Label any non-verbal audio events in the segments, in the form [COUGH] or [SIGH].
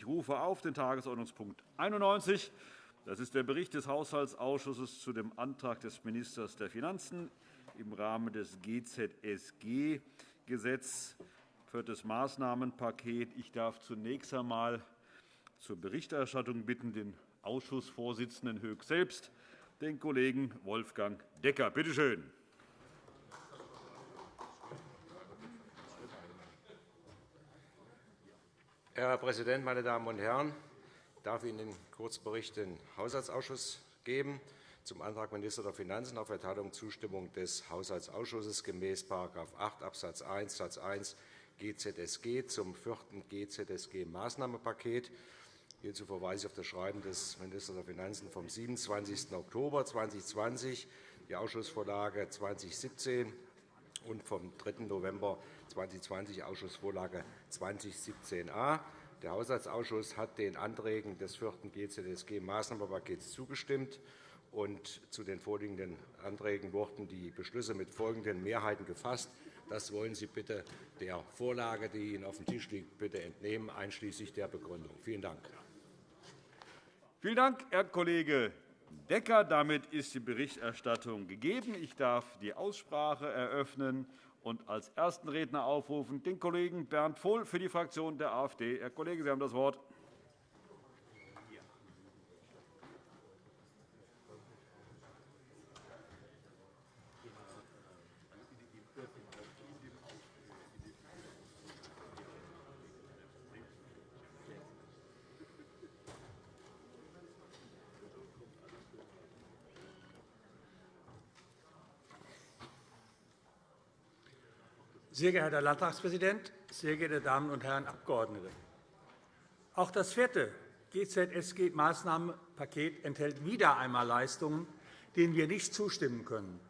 Ich rufe auf den Tagesordnungspunkt 91. Das ist der Bericht des Haushaltsausschusses zu dem Antrag des Ministers der Finanzen im Rahmen des GZSG-Gesetz das Maßnahmenpaket. Ich darf zunächst einmal zur Berichterstattung bitten den Ausschussvorsitzenden Höck selbst, den Kollegen Wolfgang Decker. Bitte schön. Herr Präsident, meine Damen und Herren! Ich darf Ihnen den Kurzbericht den Haushaltsausschuss geben zum Antrag Minister der Finanzen auf Erteilung Zustimmung des Haushaltsausschusses gemäß § 8 Abs. 1 Satz 1 GZSG zum vierten GZSG-Maßnahmenpaket. Hierzu verweise ich auf das Schreiben des Ministers der Finanzen vom 27. Oktober 2020, die Ausschussvorlage 2017 und vom 3. November 2020 Ausschussvorlage 2017a. Der Haushaltsausschuss hat den Anträgen des vierten GZSG-Maßnahmenpakets zugestimmt. Und zu den vorliegenden Anträgen wurden die Beschlüsse mit folgenden Mehrheiten gefasst. Das wollen Sie bitte der Vorlage, die Ihnen auf dem Tisch liegt, bitte entnehmen, einschließlich der Begründung. Vielen Dank. Vielen Dank, Herr Kollege Decker. Damit ist die Berichterstattung gegeben. Ich darf die Aussprache eröffnen und als ersten Redner aufrufen den Kollegen Bernd Vohl für die Fraktion der AfD. Herr Kollege, Sie haben das Wort. Sehr geehrter Herr Landtagspräsident, sehr geehrte Damen und Herren Abgeordnete! Auch das vierte GZSG-Maßnahmenpaket enthält wieder einmal Leistungen, denen wir nicht zustimmen können.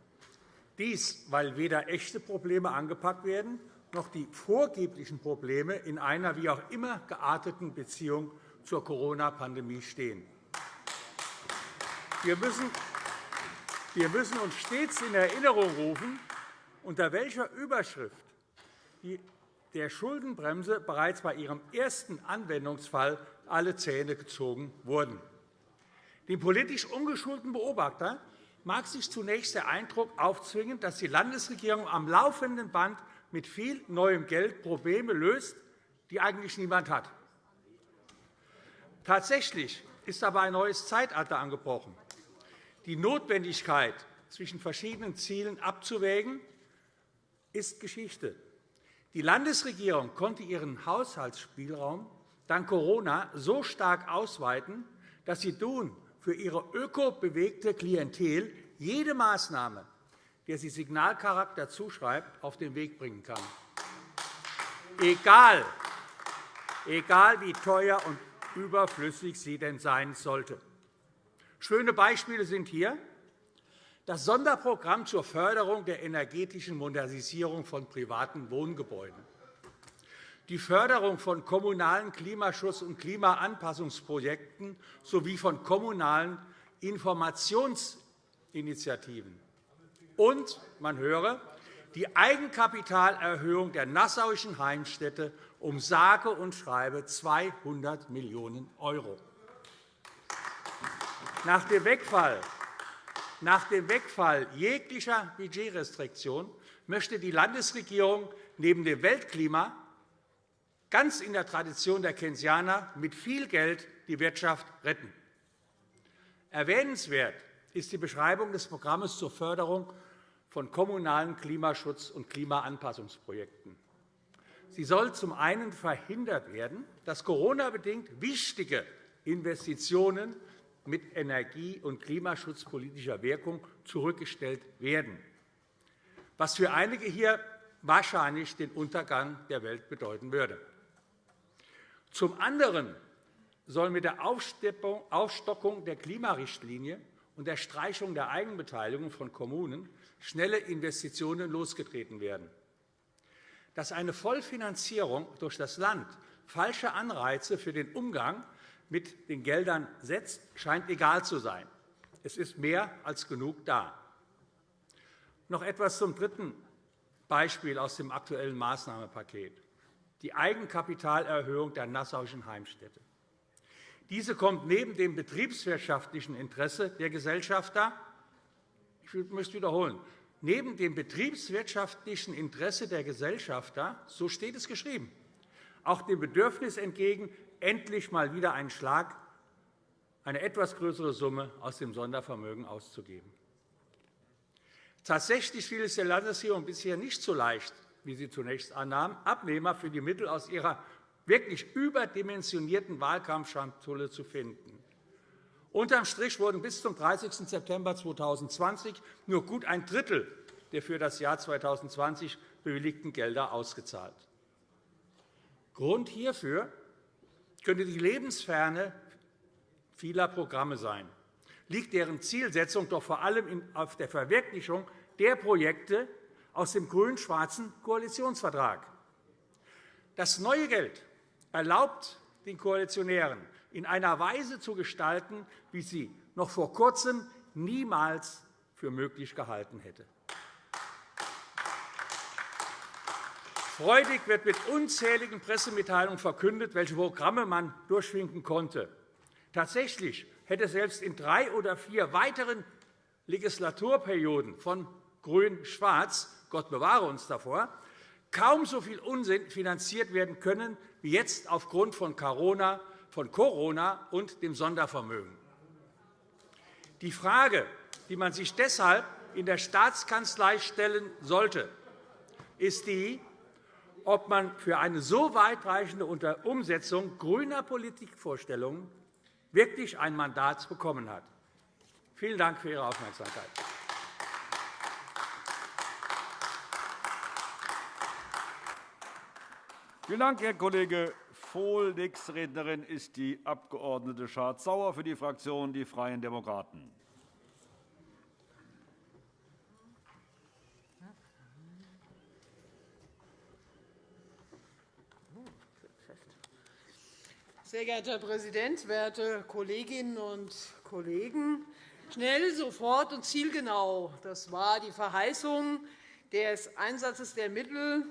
Dies, weil weder echte Probleme angepackt werden, noch die vorgeblichen Probleme in einer wie auch immer gearteten Beziehung zur Corona-Pandemie stehen. Wir müssen uns stets in Erinnerung rufen, unter welcher Überschrift der Schuldenbremse bereits bei ihrem ersten Anwendungsfall alle Zähne gezogen wurden. Dem politisch ungeschulten Beobachter mag sich zunächst der Eindruck aufzwingen, dass die Landesregierung am laufenden Band mit viel neuem Geld Probleme löst, die eigentlich niemand hat. Tatsächlich ist aber ein neues Zeitalter angebrochen. Die Notwendigkeit, zwischen verschiedenen Zielen abzuwägen, ist Geschichte. Die Landesregierung konnte ihren Haushaltsspielraum dank Corona so stark ausweiten, dass sie nun für ihre ökobewegte Klientel jede Maßnahme, der sie Signalcharakter zuschreibt, auf den Weg bringen kann. Egal, egal wie teuer und überflüssig sie denn sein sollte. Schöne Beispiele sind hier das Sonderprogramm zur Förderung der energetischen Modernisierung von privaten Wohngebäuden, die Förderung von kommunalen Klimaschutz- und Klimaanpassungsprojekten sowie von kommunalen Informationsinitiativen und, man höre, die Eigenkapitalerhöhung der nassauischen Heimstätte um sage und schreibe 200 Millionen €. Nach dem Wegfall nach dem Wegfall jeglicher Budgetrestriktion möchte die Landesregierung neben dem Weltklima ganz in der Tradition der Keynesianer mit viel Geld die Wirtschaft retten. Erwähnenswert ist die Beschreibung des Programms zur Förderung von kommunalen Klimaschutz- und Klimaanpassungsprojekten. Sie soll zum einen verhindert werden, dass Corona-bedingt wichtige Investitionen mit energie- und klimaschutzpolitischer Wirkung zurückgestellt werden, was für einige hier wahrscheinlich den Untergang der Welt bedeuten würde. Zum anderen soll mit der Aufstockung der Klimarichtlinie und der Streichung der Eigenbeteiligung von Kommunen schnelle Investitionen losgetreten werden. Dass eine Vollfinanzierung durch das Land falsche Anreize für den Umgang mit den Geldern setzt, scheint egal zu sein. Es ist mehr als genug da. Noch etwas zum dritten Beispiel aus dem aktuellen Maßnahmenpaket, die Eigenkapitalerhöhung der Nassauischen Heimstätte. Diese kommt neben dem betriebswirtschaftlichen Interesse der Gesellschafter ich möchte wiederholen, neben dem betriebswirtschaftlichen Interesse der Gesellschafter, so steht es geschrieben, auch dem Bedürfnis entgegen, endlich einmal wieder einen Schlag, eine etwas größere Summe aus dem Sondervermögen auszugeben. Tatsächlich fiel es der Landesregierung bisher nicht so leicht, wie sie zunächst annahm, Abnehmer für die Mittel aus ihrer wirklich überdimensionierten Wahlkampfschatulle zu finden. Unterm Strich wurden bis zum 30. September 2020 nur gut ein Drittel der für das Jahr 2020 bewilligten Gelder ausgezahlt. Grund hierfür könnte die Lebensferne vieler Programme sein, liegt deren Zielsetzung doch vor allem auf der Verwirklichung der Projekte aus dem grün-schwarzen Koalitionsvertrag. Das neue Geld erlaubt den Koalitionären, in einer Weise zu gestalten, wie sie noch vor Kurzem niemals für möglich gehalten hätte. Freudig wird mit unzähligen Pressemitteilungen verkündet, welche Programme man durchwinken konnte. Tatsächlich hätte selbst in drei oder vier weiteren Legislaturperioden von Grün-Schwarz – Gott bewahre uns davor – kaum so viel Unsinn finanziert werden können wie jetzt aufgrund von Corona von Corona und dem Sondervermögen. Die Frage, die man sich deshalb in der Staatskanzlei stellen sollte, ist die, ob man für eine so weitreichende Umsetzung grüner Politikvorstellungen wirklich ein Mandat bekommen hat. Vielen Dank für Ihre Aufmerksamkeit. Vielen Dank, Herr Kollege Vohl. Nächste Rednerin ist die Abg. Schardt-Sauer für die Fraktion Die Freien Demokraten. Sehr geehrter Herr Präsident, werte Kolleginnen und Kollegen! Schnell, sofort und zielgenau. Das war die Verheißung des Einsatzes der Mittel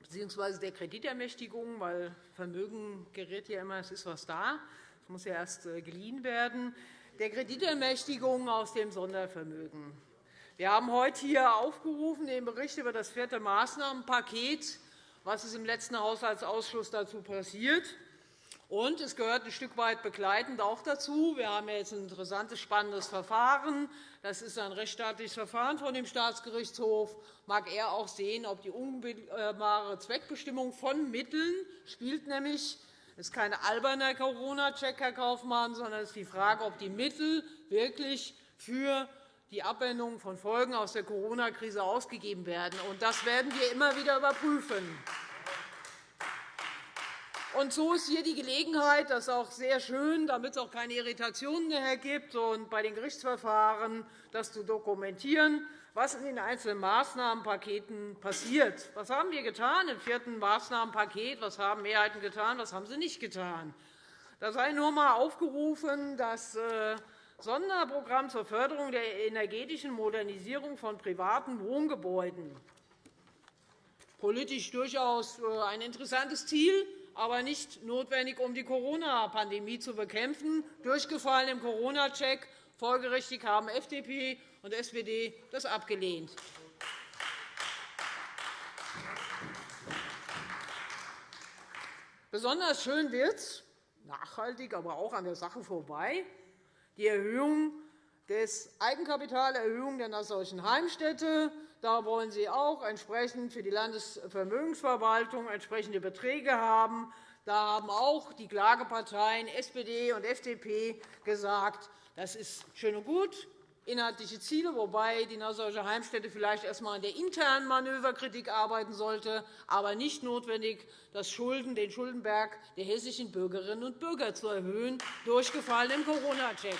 bzw. der Kreditermächtigung, weil Vermögen gerät ja immer, es ist was da. Es muss ja erst äh, geliehen werden. Der Kreditermächtigung aus dem Sondervermögen. Wir haben heute hier aufgerufen den Bericht über das vierte Maßnahmenpaket, was ist im letzten Haushaltsausschuss dazu passiert. Und es gehört ein Stück weit begleitend auch dazu. Wir haben jetzt ein interessantes, spannendes Verfahren. Das ist ein rechtsstaatliches Verfahren von dem Staatsgerichtshof. Mag er auch sehen, ob die unmittelbare Zweckbestimmung von Mitteln spielt nämlich es ist kein alberner Corona-Check, Herr Kaufmann, sondern es ist die Frage, ob die Mittel wirklich für die Abwendung von Folgen aus der Corona-Krise ausgegeben werden. Das werden wir immer wieder überprüfen. Und so ist hier die Gelegenheit, das ist auch sehr schön, damit es auch keine Irritationen mehr gibt und bei den Gerichtsverfahren das zu dokumentieren, was in den einzelnen Maßnahmenpaketen passiert. Was haben wir getan im vierten Maßnahmenpaket? Was haben Mehrheiten getan? Was haben sie nicht getan? Da sei nur einmal aufgerufen, das äh, Sonderprogramm zur Förderung der energetischen Modernisierung von privaten Wohngebäuden. Politisch durchaus äh, ein interessantes Ziel aber nicht notwendig, um die Corona-Pandemie zu bekämpfen. Durchgefallen im Corona-Check. Folgerichtig haben FDP und SPD das abgelehnt. Besonders schön wird es, nachhaltig, aber auch an der Sache vorbei, die Erhöhung des Eigenkapitalerhöhung der Nassauischen Heimstätte. Da wollen Sie auch entsprechend für die Landesvermögensverwaltung entsprechende Beträge haben. Da haben auch die Klageparteien SPD und FDP gesagt, das ist schön und gut, inhaltliche Ziele, wobei die Nassauische Heimstätte vielleicht erst einmal an der internen Manöverkritik arbeiten sollte, aber nicht notwendig, das Schulden, den Schuldenberg der hessischen Bürgerinnen und Bürger zu erhöhen, durchgefallen im Corona-Check.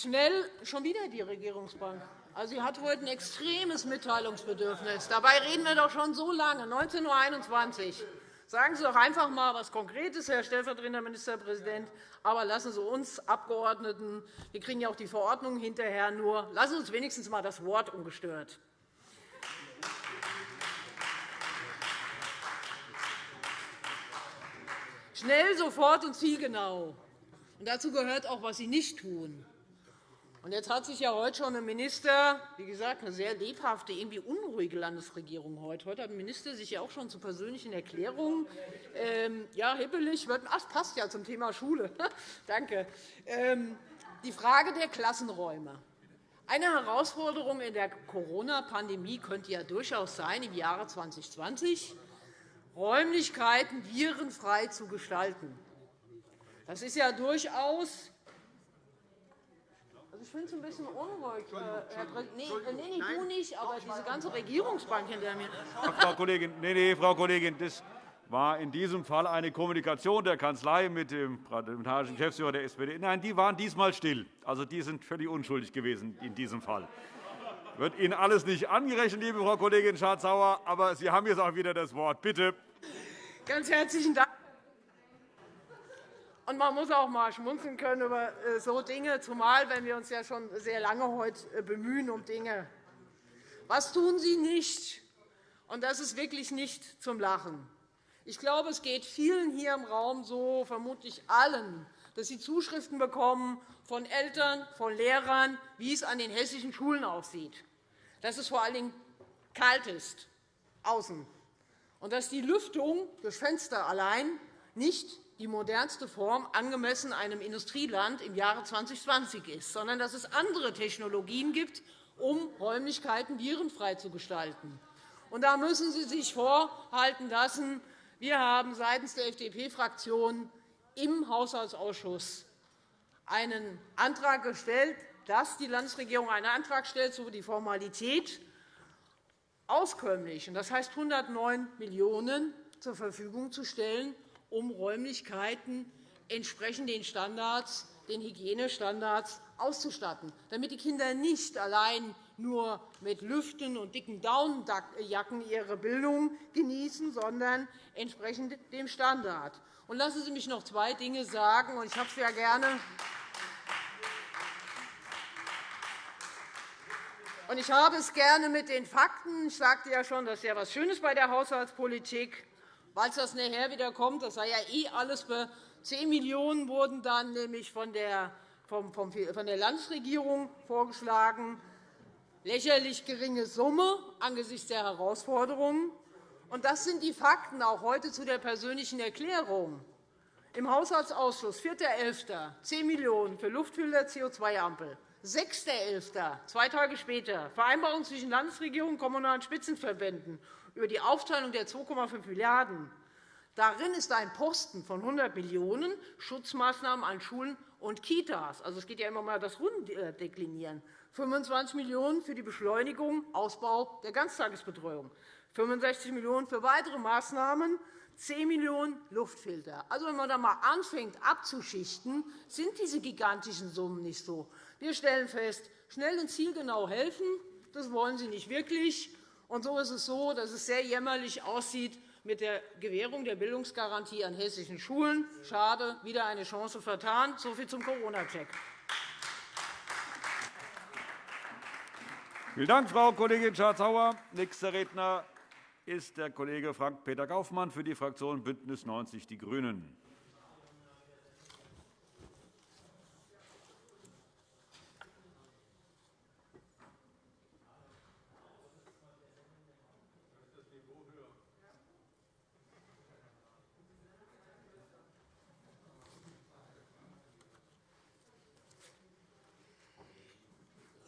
Schnell schon wieder die Regierungsbank. Also, sie hat heute ein extremes Mitteilungsbedürfnis. Dabei reden wir doch schon so lange, 19.21 Uhr. Sagen Sie doch einfach einmal etwas Konkretes, Herr stellvertretender Ministerpräsident. Aber lassen Sie uns Abgeordneten, wir kriegen ja auch die Verordnung hinterher nur, lassen Sie uns wenigstens einmal das Wort ungestört. Schnell, sofort und zielgenau. Und dazu gehört auch, was Sie nicht tun. Und jetzt hat sich ja heute schon ein Minister, wie gesagt, eine sehr lebhafte, irgendwie unruhige Landesregierung heute. Heute hat ein Minister sich ja auch schon zu persönlichen Erklärungen, ähm, ja, hippelig, wird, ach, passt ja zum Thema Schule. [LAUGHS] Danke. Ähm, die Frage der Klassenräume. Eine Herausforderung in der Corona-Pandemie könnte ja durchaus sein, im Jahre 2020 Räumlichkeiten virenfrei zu gestalten. Das ist ja durchaus ich finde es ein bisschen unruhig, äh, Herr Präsident. Nee, äh, nee, nee, du nicht, aber diese ganze Regierungsbank hinter mir. Frau Kollegin, nee, nee, Frau Kollegin, das war in diesem Fall eine Kommunikation der Kanzlei mit dem parlamentarischen Geschäftsführer der SPD. Nein, die waren diesmal still. Also, die sind völlig unschuldig gewesen in diesem Fall. Wird Ihnen alles nicht angerechnet, liebe Frau Kollegin Schardt-Sauer, aber Sie haben jetzt auch wieder das Wort. Bitte. Ganz herzlichen Dank. Und man muss auch einmal schmunzeln können über äh, so Dinge, zumal wenn wir uns ja schon sehr lange heute äh, bemühen um Dinge. Was tun Sie nicht? Und das ist wirklich nicht zum Lachen. Ich glaube, es geht vielen hier im Raum so, vermutlich allen, dass sie Zuschriften bekommen von Eltern, von Lehrern, wie es an den hessischen Schulen aussieht. Dass es vor allen Dingen kalt ist, außen. Und dass die Lüftung durch Fenster allein nicht die modernste Form angemessen einem Industrieland im Jahre 2020 ist, sondern dass es andere Technologien gibt, um Räumlichkeiten virenfrei zu gestalten. Und da müssen Sie sich vorhalten lassen, wir haben seitens der FDP-Fraktion im Haushaltsausschuss einen Antrag gestellt, dass die Landesregierung einen Antrag stellt, so die Formalität auskömmlich, das heißt 109 Millionen € zur Verfügung zu stellen, um Räumlichkeiten entsprechend den Standards, den Hygienestandards auszustatten, damit die Kinder nicht allein nur mit Lüften und dicken Daunenjacken ihre Bildung genießen, sondern entsprechend dem Standard. Und lassen Sie mich noch zwei Dinge sagen. Ich habe es ja gerne. Und ich habe es gerne mit den Fakten. Ich sagte ja schon, das ist ja etwas Schönes bei der Haushaltspolitik falls das nachher wieder kommt, das sei ja eh alles für 10 Millionen € wurden dann nämlich von der, von der Landesregierung vorgeschlagen. Lächerlich geringe Summe angesichts der Herausforderungen. Und das sind die Fakten auch heute zu der persönlichen Erklärung. Im Haushaltsausschuss 4.11. 10 Millionen € für Luftfilter, CO2-Ampel. 6.11., zwei Tage später, Vereinbarung zwischen Landesregierung und Kommunalen Spitzenverbänden über die Aufteilung der 2,5 Milliarden €. Darin ist ein Posten von 100 Millionen € Schutzmaßnahmen an Schulen und Kitas. Also, es geht ja immer mal das Rundendeklinieren. 25 Millionen € für die Beschleunigung Ausbau der Ganztagesbetreuung, 65 Millionen € für weitere Maßnahmen, 10 Millionen € Luftfilter. Also, wenn man da einmal anfängt abzuschichten, sind diese gigantischen Summen nicht so. Wir stellen fest, schnell und zielgenau helfen, das wollen Sie nicht wirklich. Und so ist es so, dass es sehr jämmerlich aussieht mit der Gewährung der Bildungsgarantie an hessischen Schulen. Schade, wieder eine Chance vertan. So viel zum Corona-Check. Vielen Dank, Frau Kollegin Schardt-Sauer. Nächster Redner ist der Kollege Frank-Peter Kaufmann für die Fraktion BÜNDNIS 90 die GRÜNEN.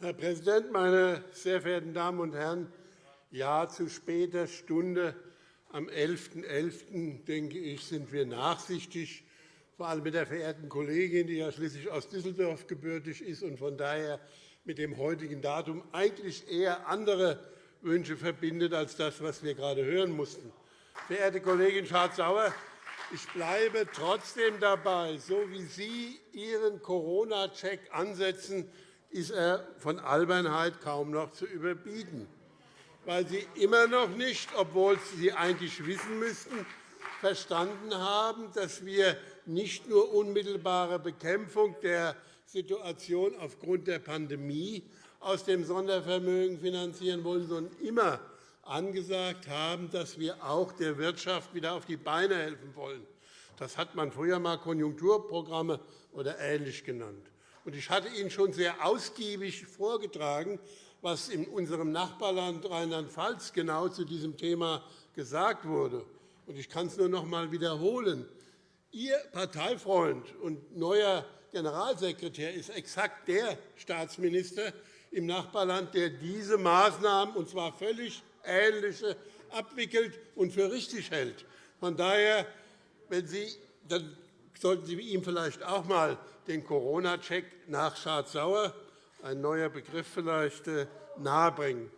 Herr Präsident, meine sehr verehrten Damen und Herren! Ja, zu später Stunde am 11.11. .11., denke ich, sind wir nachsichtig, vor allem mit der verehrten Kollegin, die ja schließlich aus Düsseldorf gebürtig ist und von daher mit dem heutigen Datum eigentlich eher andere Wünsche verbindet als das, was wir gerade hören mussten. Verehrte Kollegin Schardt-Sauer, ich bleibe trotzdem dabei, so wie Sie Ihren Corona-Check ansetzen, ist er von Albernheit kaum noch zu überbieten, weil Sie immer noch nicht, obwohl Sie eigentlich wissen müssten, verstanden haben, dass wir nicht nur unmittelbare Bekämpfung der Situation aufgrund der Pandemie aus dem Sondervermögen finanzieren wollen, sondern immer angesagt haben, dass wir auch der Wirtschaft wieder auf die Beine helfen wollen. Das hat man früher einmal Konjunkturprogramme oder ähnlich genannt. Ich hatte Ihnen schon sehr ausgiebig vorgetragen, was in unserem Nachbarland Rheinland-Pfalz genau zu diesem Thema gesagt wurde. Ich kann es nur noch einmal wiederholen. Ihr Parteifreund und neuer Generalsekretär ist exakt der Staatsminister im Nachbarland, der diese Maßnahmen, und zwar völlig ähnliche, abwickelt und für richtig hält. Von daher, wenn Sie, dann sollten Sie ihm vielleicht auch einmal den Corona-Check nach Schad-Sauer, ein neuer Begriff vielleicht, äh, nahebringen.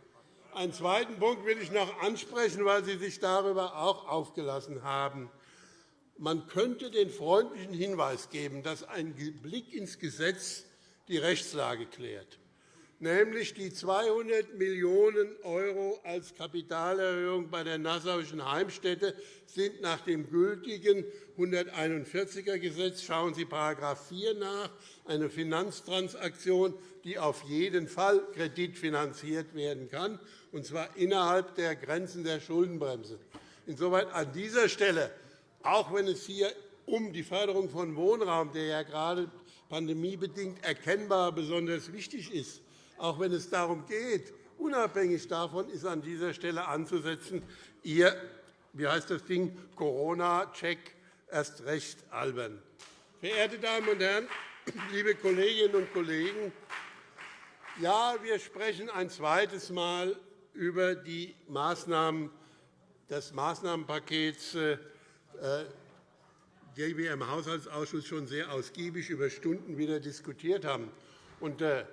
Einen zweiten Punkt will ich noch ansprechen, weil Sie sich darüber auch aufgelassen haben. Man könnte den freundlichen Hinweis geben, dass ein Blick ins Gesetz die Rechtslage klärt nämlich die 200 Millionen € als Kapitalerhöhung bei der Nassauischen Heimstätte sind nach dem gültigen 141er Gesetz, schauen Sie § 4 nach, eine Finanztransaktion, die auf jeden Fall kreditfinanziert werden kann, und zwar innerhalb der Grenzen der Schuldenbremse. Insoweit an dieser Stelle, auch wenn es hier um die Förderung von Wohnraum, der ja gerade pandemiebedingt erkennbar besonders wichtig ist, auch wenn es darum geht, unabhängig davon ist an dieser Stelle anzusetzen, Ihr wie heißt das Ding, Corona-Check erst recht albern. Verehrte Damen und Herren, [CLEARS THROAT] liebe Kolleginnen und Kollegen, ja, wir sprechen ein zweites Mal über die Maßnahmen des Maßnahmenpakets, äh, die wir im Haushaltsausschuss schon sehr ausgiebig über Stunden wieder diskutiert haben. Äh,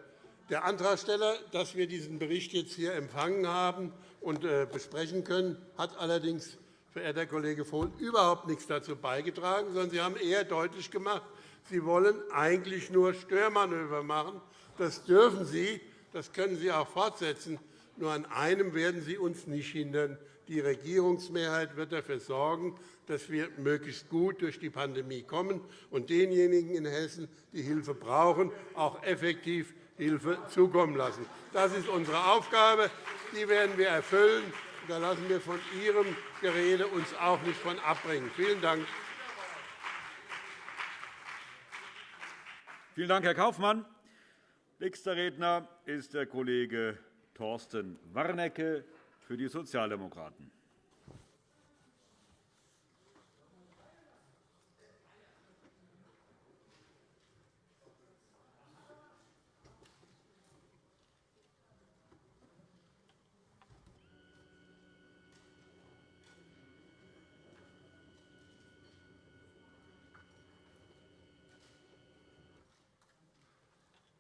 der Antragsteller, dass wir diesen Bericht jetzt hier empfangen haben und äh, besprechen können, hat allerdings, verehrter Kollege Vohl, überhaupt nichts dazu beigetragen, sondern Sie haben eher deutlich gemacht, Sie wollen eigentlich nur Störmanöver machen. Das dürfen Sie, das können Sie auch fortsetzen. Nur an einem werden Sie uns nicht hindern. Die Regierungsmehrheit wird dafür sorgen, dass wir möglichst gut durch die Pandemie kommen und denjenigen in Hessen, die Hilfe brauchen, auch effektiv Hilfe zukommen lassen. Das ist unsere Aufgabe. Die werden wir erfüllen. Da lassen wir von Ihrem Gerede uns auch nicht von abbringen. Vielen Dank. Vielen Dank, Herr Kaufmann. Nächster Redner ist der Kollege Thorsten Warnecke für die Sozialdemokraten.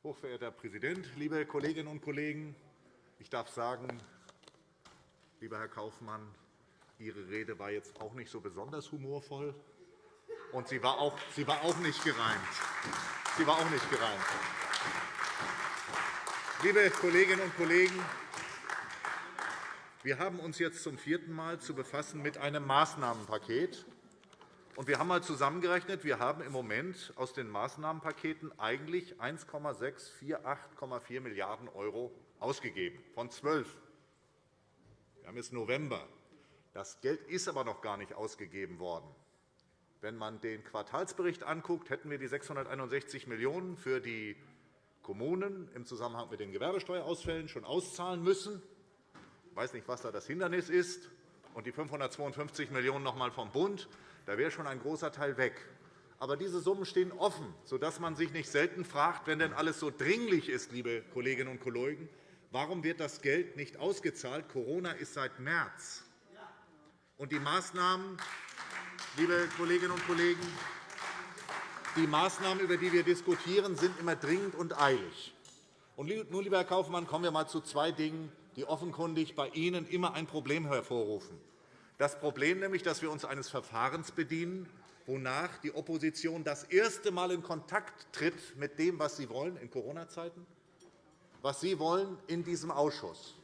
Hochverehrter Herr Präsident, liebe Kolleginnen und Kollegen! Ich darf sagen, lieber Herr Kaufmann, Ihre Rede war jetzt auch nicht so besonders humorvoll, und sie war auch, sie war auch nicht gereimt. Sie war auch nicht gereimt. Liebe Kolleginnen und Kollegen, wir haben uns jetzt zum vierten Mal zu befassen mit einem Maßnahmenpaket und wir haben einmal zusammengerechnet, wir haben im Moment aus den Maßnahmenpaketen eigentlich 1,648,4 Milliarden € ausgegeben, von 12. Wir haben jetzt November. Das Geld ist aber noch gar nicht ausgegeben worden. Wenn man den Quartalsbericht anguckt, hätten wir die 661 Millionen € für die Kommunen im Zusammenhang mit den Gewerbesteuerausfällen schon auszahlen müssen. Ich weiß nicht, was da das Hindernis ist. Und die 552 Millionen € noch einmal vom Bund. Da wäre schon ein großer Teil weg. Aber diese Summen stehen offen, sodass man sich nicht selten fragt, wenn denn alles so dringlich ist, liebe Kolleginnen und Kollegen, warum wird das Geld nicht ausgezahlt? Corona ist seit März. Und die Maßnahmen, liebe Kolleginnen und Kollegen, die Maßnahmen, über die wir diskutieren, sind immer dringend und eilig. Und nun, lieber Herr Kaufmann, kommen wir einmal zu zwei Dingen, die offenkundig bei Ihnen immer ein Problem hervorrufen. Das Problem nämlich, dass wir uns eines Verfahrens bedienen, wonach die Opposition das erste Mal in Kontakt tritt mit dem, was sie wollen in Corona-Zeiten, was sie wollen in diesem Ausschuss.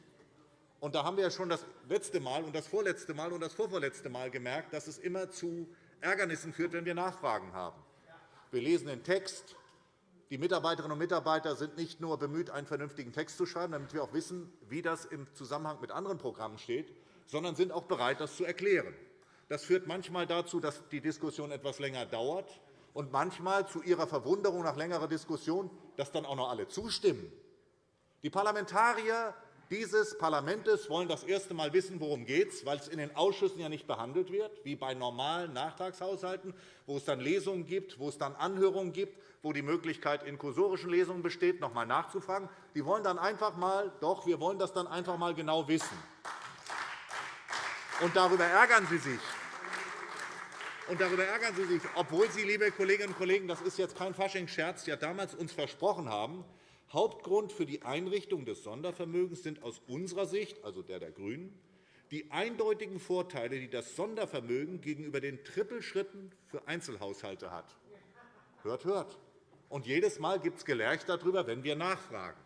Und da haben wir ja schon das letzte Mal und das vorletzte Mal und das vorvorletzte Mal gemerkt, dass es immer zu Ärgernissen führt, wenn wir Nachfragen haben. Wir lesen den Text. Die Mitarbeiterinnen und Mitarbeiter sind nicht nur bemüht, einen vernünftigen Text zu schreiben, damit wir auch wissen, wie das im Zusammenhang mit anderen Programmen steht, sondern sind auch bereit, das zu erklären. Das führt manchmal dazu, dass die Diskussion etwas länger dauert und manchmal zu Ihrer Verwunderung nach längerer Diskussion, dass dann auch noch alle zustimmen. Die Parlamentarier dieses Parlaments wollen das erste Mal wissen, worum es geht, weil es in den Ausschüssen ja nicht behandelt wird, wie bei normalen Nachtragshaushalten, wo es dann Lesungen gibt, wo es dann Anhörungen gibt, wo die Möglichkeit in kursorischen Lesungen besteht, noch einmal nachzufragen. Die wollen dann einfach mal, doch, wir wollen das dann einfach mal genau wissen. Und darüber ärgern Sie sich. Und darüber ärgern Sie sich, obwohl Sie, liebe Kolleginnen und Kollegen, das ist jetzt kein Faschingsscherz, ja damals uns versprochen haben, Hauptgrund für die Einrichtung des Sondervermögens sind aus unserer Sicht, also der der GRÜNEN, die eindeutigen Vorteile, die das Sondervermögen gegenüber den Trippelschritten für Einzelhaushalte hat. Hört, hört. Und jedes Mal gibt es Gelerch darüber, wenn wir nachfragen.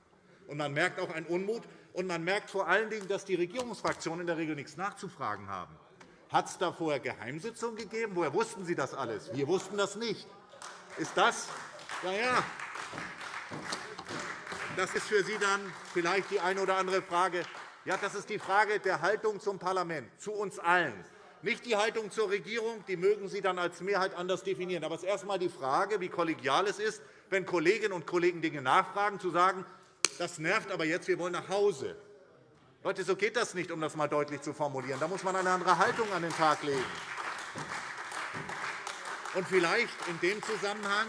Und man merkt auch einen Unmut. Und man merkt vor allen Dingen, dass die Regierungsfraktionen in der Regel nichts nachzufragen haben. Hat es da vorher Geheimsitzungen gegeben? Woher wussten Sie das alles? Wir wussten das nicht. Ist das? Ja, ja. Das ist für Sie dann vielleicht die eine oder andere Frage. Ja, das ist die Frage der Haltung zum Parlament, zu uns allen. Nicht die Haltung zur Regierung, die mögen Sie dann als Mehrheit anders definieren. Aber es ist erst einmal die Frage, wie kollegial es ist, wenn Kolleginnen und Kollegen Dinge nachfragen, zu sagen, das nervt aber jetzt, wir wollen nach Hause. Leute, so geht das nicht, um das einmal deutlich zu formulieren. Da muss man eine andere Haltung an den Tag legen. Und vielleicht in dem Zusammenhang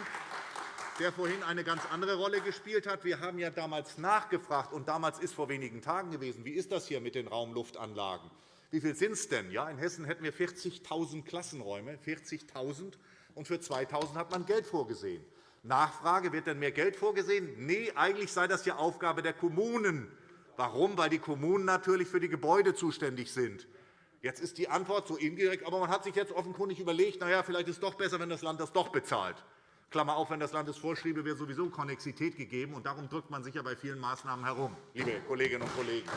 der vorhin eine ganz andere Rolle gespielt hat. Wir haben ja damals nachgefragt, und damals ist vor wenigen Tagen gewesen, wie ist das hier mit den Raumluftanlagen? Wie viel sind es denn? Ja, in Hessen hätten wir 40.000 Klassenräume, 40.000, und für 2.000 hat man Geld vorgesehen. Nachfrage, wird denn mehr Geld vorgesehen? Nein, eigentlich sei das ja Aufgabe der Kommunen. Warum? Weil die Kommunen natürlich für die Gebäude zuständig sind. Jetzt ist die Antwort so indirekt, aber man hat sich jetzt offenkundig überlegt, na ja, vielleicht ist es doch besser, wenn das Land das doch bezahlt. Klammer auf, wenn das Land es vorschriebe, wäre sowieso Konnexität gegeben. Und darum drückt man sich ja bei vielen Maßnahmen herum, liebe Kolleginnen und Kollegen.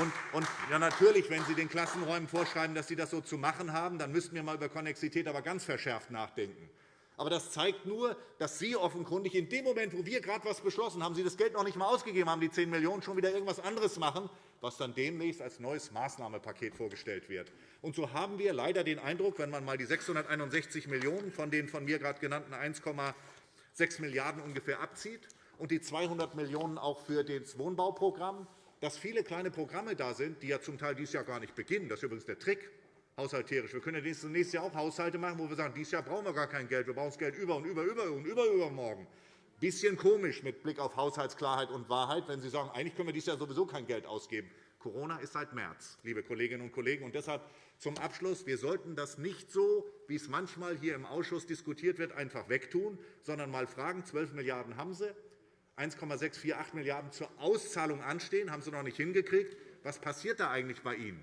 Und, und ja, natürlich, wenn Sie den Klassenräumen vorschreiben, dass sie das so zu machen haben, dann müssten wir mal über Konnexität aber ganz verschärft nachdenken. Aber das zeigt nur, dass Sie offenkundig in dem Moment, wo wir gerade etwas beschlossen haben, Sie das Geld noch nicht einmal ausgegeben haben, die 10 Millionen schon wieder irgendwas anderes machen, was dann demnächst als neues Maßnahmenpaket vorgestellt wird. Und so haben wir leider den Eindruck, wenn man einmal die 661 Millionen € von den von mir gerade genannten 1,6 Milliarden € ungefähr abzieht und die 200 Millionen € auch für das Wohnbauprogramm, dass viele kleine Programme da sind, die ja zum Teil dieses Jahr gar nicht beginnen. Das ist übrigens der Trick haushalterisch. Wir können ja nächstes Jahr auch Haushalte machen, wo wir sagen, dieses Jahr brauchen wir gar kein Geld, wir brauchen das Geld über und über, über und über, übermorgen. Ein bisschen komisch mit Blick auf Haushaltsklarheit und Wahrheit, wenn Sie sagen, eigentlich können wir dieses Jahr sowieso kein Geld ausgeben. Corona ist seit März, liebe Kolleginnen und Kollegen. Und deshalb zum Abschluss. Wir sollten das nicht so, wie es manchmal hier im Ausschuss diskutiert wird, einfach wegtun, sondern einmal fragen, 12 Milliarden € haben Sie, 1,648 Milliarden € zur Auszahlung anstehen, haben Sie noch nicht hingekriegt. Was passiert da eigentlich bei Ihnen?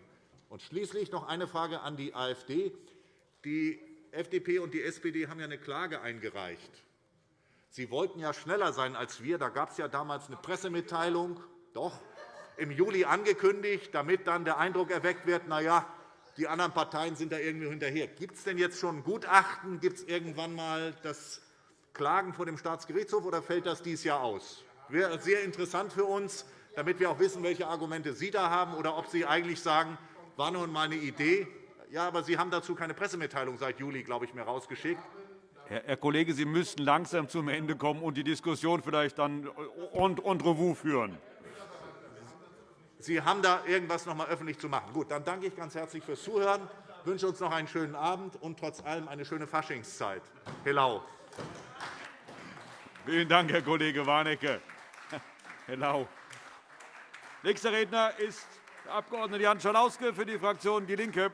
Und schließlich noch eine Frage an die AfD. Die FDP und die SPD haben ja eine Klage eingereicht. Sie wollten ja schneller sein als wir. Da gab es ja damals eine Pressemitteilung, doch im Juli angekündigt, damit dann der Eindruck erweckt wird, na ja, die anderen Parteien sind da irgendwie hinterher. Gibt es denn jetzt schon ein Gutachten? Gibt es irgendwann einmal das Klagen vor dem Staatsgerichtshof, oder fällt das dieses Jahr aus? Das wäre sehr interessant für uns, damit wir auch wissen, welche Argumente Sie da haben, oder ob Sie eigentlich sagen, war nun einmal eine Idee. Ja, aber Sie haben dazu keine Pressemitteilung seit Juli, glaube ich, mehr rausgeschickt. Herr Kollege, Sie müssten langsam zum Ende kommen und die Diskussion vielleicht dann en revue führen. Sie haben da irgendwas noch einmal öffentlich zu machen. Gut, dann danke ich ganz herzlich fürs Zuhören, wünsche uns noch einen schönen Abend und trotz allem eine schöne Faschingszeit. Hello. Vielen Dank, Herr Kollege Warnecke. [LAUGHS] Hello. Nächster Redner ist der Abg. Jan Schalauske für die Fraktion DIE LINKE.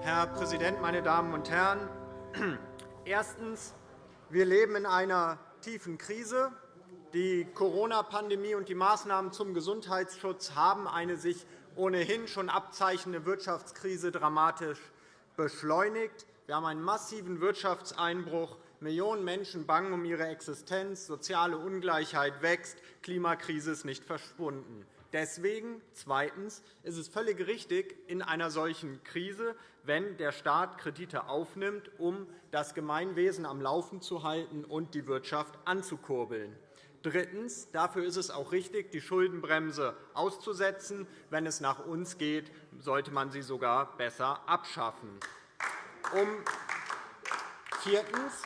Herr Präsident, meine Damen und Herren! [CLEARS THROAT] Erstens. Wir leben in einer tiefen Krise. Die Corona-Pandemie und die Maßnahmen zum Gesundheitsschutz haben eine sich ohnehin schon abzeichnende Wirtschaftskrise dramatisch beschleunigt. Wir haben einen massiven Wirtschaftseinbruch. Millionen Menschen bangen um ihre Existenz. Soziale Ungleichheit wächst. Klimakrise ist nicht verschwunden. Deswegen zweitens ist es völlig richtig in einer solchen Krise, wenn der Staat Kredite aufnimmt, um das Gemeinwesen am Laufen zu halten und die Wirtschaft anzukurbeln. Drittens. Dafür ist es auch richtig, die Schuldenbremse auszusetzen. Wenn es nach uns geht, sollte man sie sogar besser abschaffen. Viertens.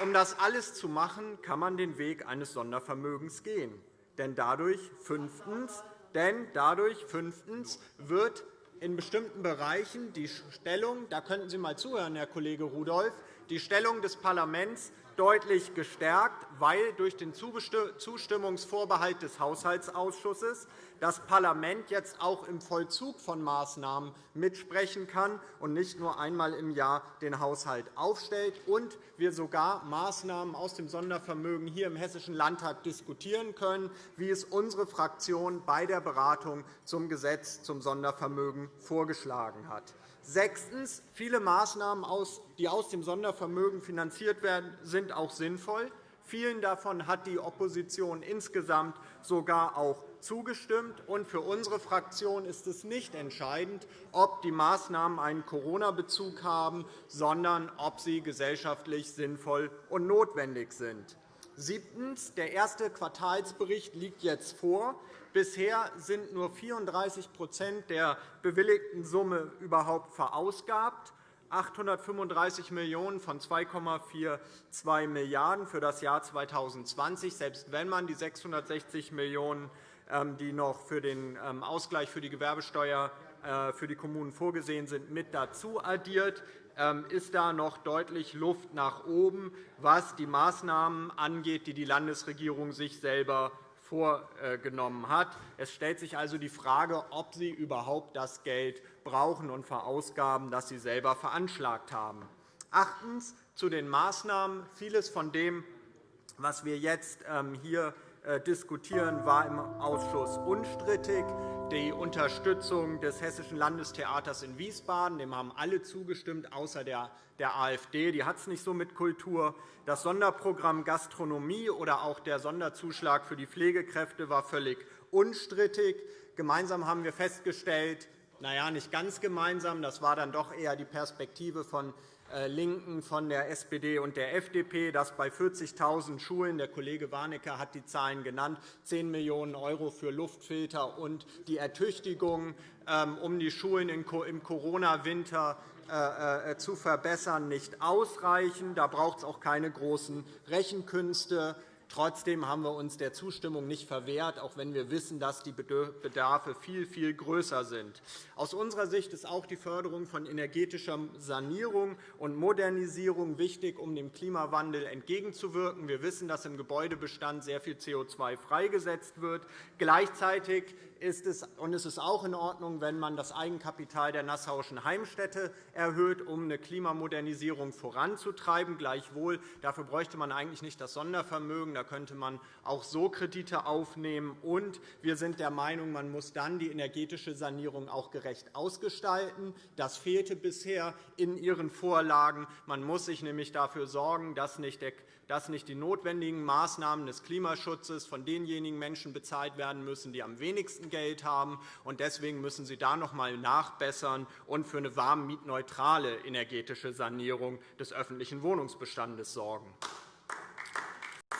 Um das alles zu machen, kann man den Weg eines Sondervermögens gehen. Denn dadurch, fünftens, denn dadurch fünftens wird in bestimmten Bereichen die Stellung, da könnten Sie einmal zuhören, Herr Kollege Rudolph, die Stellung des Parlaments deutlich gestärkt, weil durch den Zustimmungsvorbehalt des Haushaltsausschusses das Parlament jetzt auch im Vollzug von Maßnahmen mitsprechen kann und nicht nur einmal im Jahr den Haushalt aufstellt und wir sogar Maßnahmen aus dem Sondervermögen hier im Hessischen Landtag diskutieren können, wie es unsere Fraktion bei der Beratung zum Gesetz zum Sondervermögen vorgeschlagen hat. Sechstens. Viele Maßnahmen, die aus dem Sondervermögen finanziert werden, sind auch sinnvoll. Vielen davon hat die Opposition insgesamt sogar auch zugestimmt. für unsere Fraktion ist es nicht entscheidend, ob die Maßnahmen einen Corona-Bezug haben, sondern ob sie gesellschaftlich sinnvoll und notwendig sind. Siebtens. Der erste Quartalsbericht liegt jetzt vor. Bisher sind nur 34% der bewilligten Summe überhaupt verausgabt. 835 Millionen € von 2,42 Milliarden € für das Jahr 2020. Selbst wenn man die 660 Millionen €, die noch für den ähm, Ausgleich für die Gewerbesteuer äh, für die Kommunen vorgesehen sind, mit dazu addiert, ähm, ist da noch deutlich Luft nach oben, was die Maßnahmen angeht, die die Landesregierung sich selber vorgenommen hat. Es stellt sich also die Frage, ob Sie überhaupt das Geld brauchen und verausgaben, das Sie selber veranschlagt haben. Achtens zu den Maßnahmen. Vieles von dem, was wir jetzt ähm, hier diskutieren, war im Ausschuss unstrittig. Die Unterstützung des Hessischen Landestheaters in Wiesbaden dem haben alle zugestimmt, außer der AfD. Die hat es nicht so mit Kultur. Das Sonderprogramm Gastronomie oder auch der Sonderzuschlag für die Pflegekräfte war völlig unstrittig. Gemeinsam haben wir festgestellt, na ja, nicht ganz gemeinsam, das war dann doch eher die Perspektive von äh, LINKEN, von der SPD und der FDP, dass bei 40.000 Schulen, der Kollege Warnecke hat die Zahlen genannt, 10 Millionen € für Luftfilter und die Ertüchtigung, ähm, um die Schulen im Corona-Winter äh, äh, zu verbessern, nicht ausreichen. Da braucht es auch keine großen Rechenkünste. Trotzdem haben wir uns der Zustimmung nicht verwehrt, auch wenn wir wissen, dass die Bedarfe viel, viel größer sind. Aus unserer Sicht ist auch die Förderung von energetischer Sanierung und Modernisierung wichtig, um dem Klimawandel entgegenzuwirken. Wir wissen, dass im Gebäudebestand sehr viel CO2 freigesetzt wird. Gleichzeitig ist es, und es ist auch in Ordnung, wenn man das Eigenkapital der Nassauischen Heimstätte erhöht, um eine Klimamodernisierung voranzutreiben. Gleichwohl, dafür bräuchte man eigentlich nicht das Sondervermögen. Da könnte man auch so Kredite aufnehmen. Und wir sind der Meinung, man muss dann die energetische Sanierung auch gerecht ausgestalten. Das fehlte bisher in Ihren Vorlagen. Man muss sich nämlich dafür sorgen, dass nicht dass nicht die notwendigen Maßnahmen des Klimaschutzes von denjenigen Menschen bezahlt werden müssen, die am wenigsten Geld haben. Deswegen müssen Sie da noch einmal nachbessern und für eine warmmietneutrale energetische Sanierung des öffentlichen Wohnungsbestandes sorgen.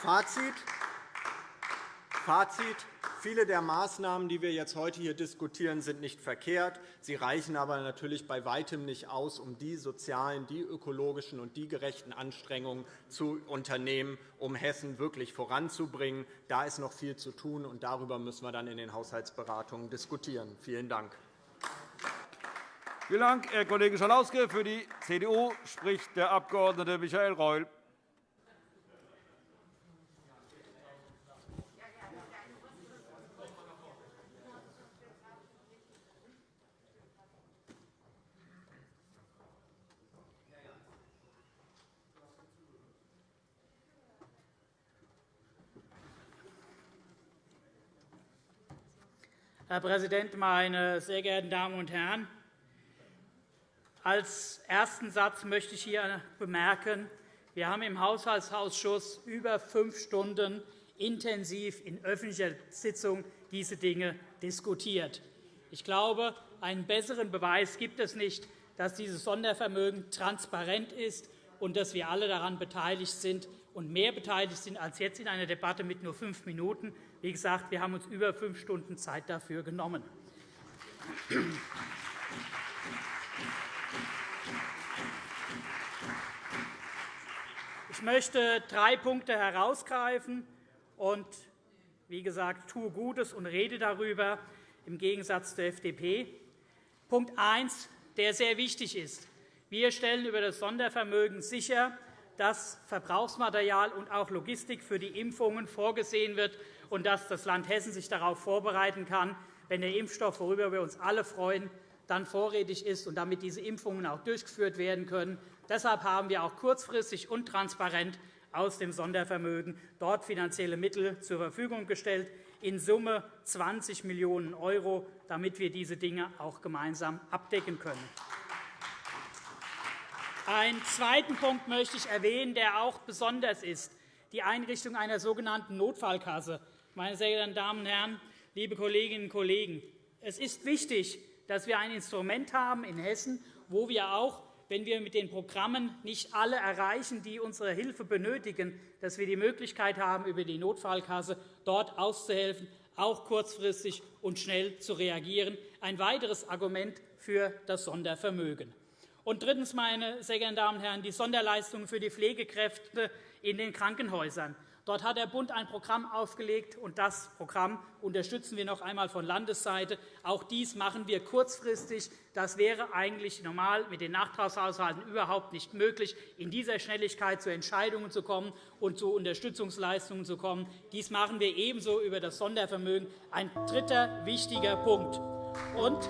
Fazit. Fazit. Viele der Maßnahmen, die wir jetzt heute hier diskutieren, sind nicht verkehrt. Sie reichen aber natürlich bei weitem nicht aus, um die sozialen, die ökologischen und die gerechten Anstrengungen zu unternehmen, um Hessen wirklich voranzubringen. Da ist noch viel zu tun, und darüber müssen wir dann in den Haushaltsberatungen diskutieren. Vielen Dank. Vielen Dank, Herr Kollege Schalauske. Für die CDU spricht der Abg. Michael Reul. Herr Präsident, meine sehr geehrten Damen und Herren! Als ersten Satz möchte ich hier bemerken, wir haben im Haushaltsausschuss über fünf Stunden intensiv in öffentlicher Sitzung diese Dinge diskutiert. Ich glaube, einen besseren Beweis gibt es nicht, dass dieses Sondervermögen transparent ist und dass wir alle daran beteiligt sind und mehr beteiligt sind als jetzt in einer Debatte mit nur fünf Minuten. Wie gesagt, wir haben uns über fünf Stunden Zeit dafür genommen. Ich möchte drei Punkte herausgreifen und, wie gesagt, tue Gutes und rede darüber, im Gegensatz zur FDP. Punkt 1, der sehr wichtig ist. Wir stellen über das Sondervermögen sicher, dass Verbrauchsmaterial und auch Logistik für die Impfungen vorgesehen wird und dass das Land Hessen sich darauf vorbereiten kann, wenn der Impfstoff, worüber wir uns alle freuen, dann vorrätig ist und damit diese Impfungen auch durchgeführt werden können. Deshalb haben wir auch kurzfristig und transparent aus dem Sondervermögen dort finanzielle Mittel zur Verfügung gestellt, in Summe 20 Millionen €, damit wir diese Dinge auch gemeinsam abdecken können. Einen zweiten Punkt möchte ich erwähnen, der auch besonders ist, die Einrichtung einer sogenannten Notfallkasse. Meine sehr geehrten Damen und Herren, liebe Kolleginnen und Kollegen, es ist wichtig, dass wir ein Instrument haben in Hessen, wo wir auch wenn wir mit den Programmen nicht alle erreichen, die unsere Hilfe benötigen, dass wir die Möglichkeit haben, über die Notfallkasse dort auszuhelfen, auch kurzfristig und schnell zu reagieren. Ein weiteres Argument für das Sondervermögen. Und drittens, meine sehr geehrten Damen und Herren, die Sonderleistungen für die Pflegekräfte in den Krankenhäusern. Dort hat der Bund ein Programm aufgelegt, und das Programm unterstützen wir noch einmal von Landesseite. Auch dies machen wir kurzfristig. Das wäre eigentlich normal mit den Nachtragshaushalten überhaupt nicht möglich, in dieser Schnelligkeit zu Entscheidungen zu kommen und zu Unterstützungsleistungen zu kommen. Dies machen wir ebenso über das Sondervermögen. Ein dritter wichtiger Punkt. Und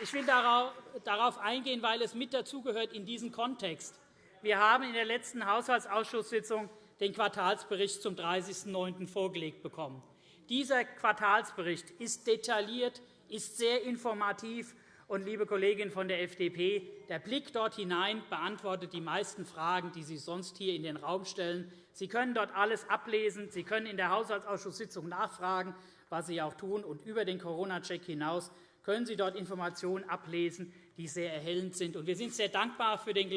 Ich will darauf eingehen, weil es mit dazugehört in diesem Kontext. Wir haben in der letzten Haushaltsausschusssitzung den Quartalsbericht zum 30.09. vorgelegt bekommen. Dieser Quartalsbericht ist detailliert, ist sehr informativ. Und, liebe Kollegin von der FDP, der Blick dort hinein beantwortet die meisten Fragen, die Sie sonst hier in den Raum stellen. Sie können dort alles ablesen. Sie können in der Haushaltsausschusssitzung nachfragen, was Sie auch tun. Und über den Corona-Check hinaus können Sie dort Informationen ablesen, die sehr erhellend sind. Wir sind sehr dankbar für den